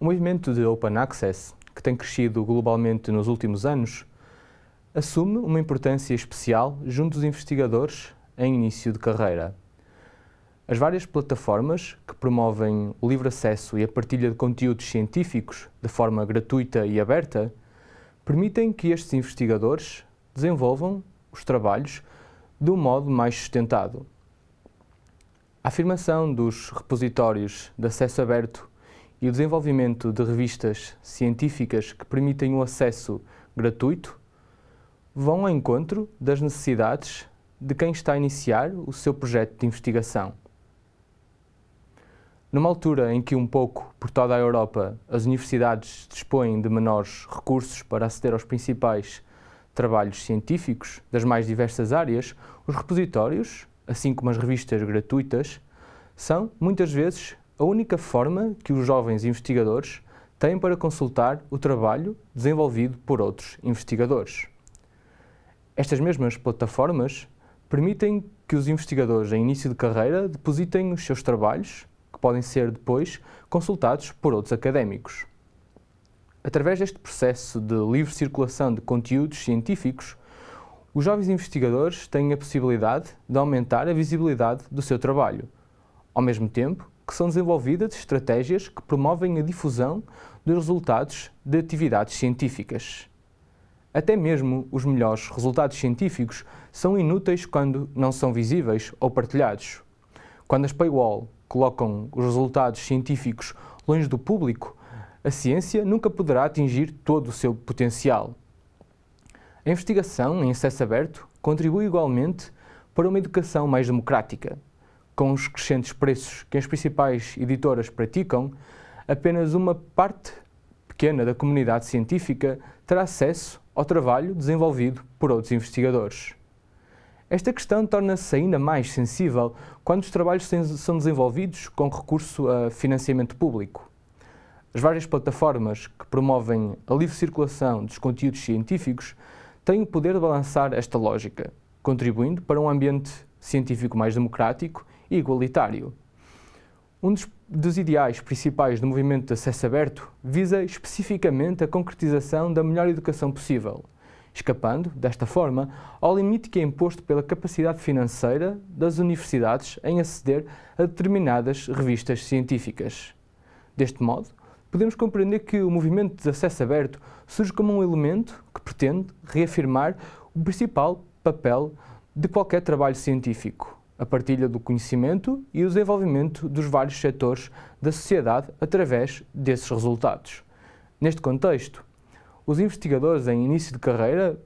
movimento de Open Access, que tem crescido globalmente nos últimos anos, assume uma importância especial junto dos investigadores em início de carreira. As várias plataformas que promovem o livre acesso e a partilha de conteúdos científicos de forma gratuita e aberta permitem que estes investigadores desenvolvam os trabalhos de um modo mais sustentado. A afirmação dos repositórios de acesso aberto e o desenvolvimento de revistas científicas que permitem o acesso gratuito vão ao encontro das necessidades de quem está a iniciar o seu projeto de investigação. Numa altura em que um pouco por toda a Europa as universidades dispõem de menores recursos para aceder aos principais trabalhos científicos das mais diversas áreas, os repositórios, assim como as revistas gratuitas, são, muitas vezes, a única forma que os jovens investigadores têm para consultar o trabalho desenvolvido por outros investigadores. Estas mesmas plataformas permitem que os investigadores em início de carreira depositem os seus trabalhos, que podem ser depois consultados por outros académicos. Através deste processo de livre circulação de conteúdos científicos, os jovens investigadores têm a possibilidade de aumentar a visibilidade do seu trabalho, ao mesmo tempo que são desenvolvidas estratégias que promovem a difusão dos resultados de atividades científicas. Até mesmo os melhores resultados científicos são inúteis quando não são visíveis ou partilhados. Quando as paywall colocam os resultados científicos longe do público, a ciência nunca poderá atingir todo o seu potencial. A investigação em acesso aberto contribui igualmente para uma educação mais democrática, com os crescentes preços que as principais editoras praticam, apenas uma parte pequena da comunidade científica terá acesso ao trabalho desenvolvido por outros investigadores. Esta questão torna-se ainda mais sensível quando os trabalhos são desenvolvidos com recurso a financiamento público. As várias plataformas que promovem a livre circulação dos conteúdos científicos têm o poder de balançar esta lógica, contribuindo para um ambiente científico mais democrático igualitário. Um dos, dos, ideais principais do movimento de acesso aberto visa especificamente a concretização da melhor educação possível, escapando, desta forma, ao limite que é imposto pela capacidade financeira das universidades em aceder a determinadas revistas científicas. Deste modo, podemos compreender que o movimento de acesso aberto surge como um elemento que pretende reafirmar o principal papel de qualquer trabalho científico, a partilha do conhecimento e o desenvolvimento dos vários setores da sociedade através desses resultados. Neste contexto, os investigadores em início de carreira